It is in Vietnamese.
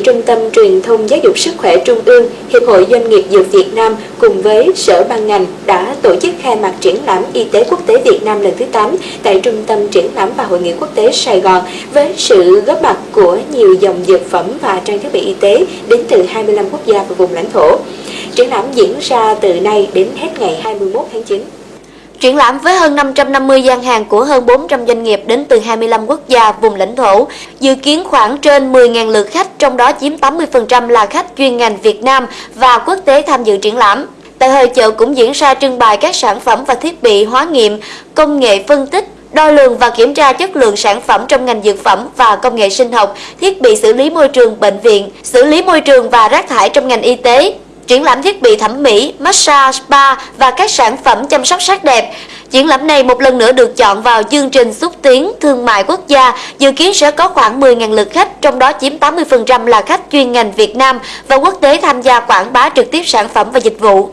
Trung tâm Truyền thông Giáo dục Sức khỏe Trung ương, Hiệp hội Doanh nghiệp Dược Việt Nam cùng với Sở ban ngành đã tổ chức khai mạc triển lãm Y tế quốc tế Việt Nam lần thứ 8 tại Trung tâm Triển lãm và Hội nghị quốc tế Sài Gòn với sự góp mặt của nhiều dòng dược phẩm và trang thiết bị y tế đến từ 25 quốc gia và vùng lãnh thổ. Triển lãm diễn ra từ nay đến hết ngày 21 tháng 9. Triển lãm với hơn 550 gian hàng của hơn 400 doanh nghiệp đến từ 25 quốc gia, vùng lãnh thổ, dự kiến khoảng trên 10.000 lượt khách, trong đó chiếm 80% là khách chuyên ngành Việt Nam và quốc tế tham dự triển lãm. Tại hội chợ cũng diễn ra trưng bày các sản phẩm và thiết bị hóa nghiệm, công nghệ phân tích, đo lường và kiểm tra chất lượng sản phẩm trong ngành dược phẩm và công nghệ sinh học, thiết bị xử lý môi trường bệnh viện, xử lý môi trường và rác thải trong ngành y tế, triển lãm thiết bị thẩm mỹ, massage, spa và các sản phẩm chăm sóc sắc đẹp. Triển lãm này một lần nữa được chọn vào chương trình xúc tiến thương mại quốc gia, dự kiến sẽ có khoảng 10.000 lượt khách, trong đó chiếm 80% là khách chuyên ngành Việt Nam và quốc tế tham gia quảng bá trực tiếp sản phẩm và dịch vụ.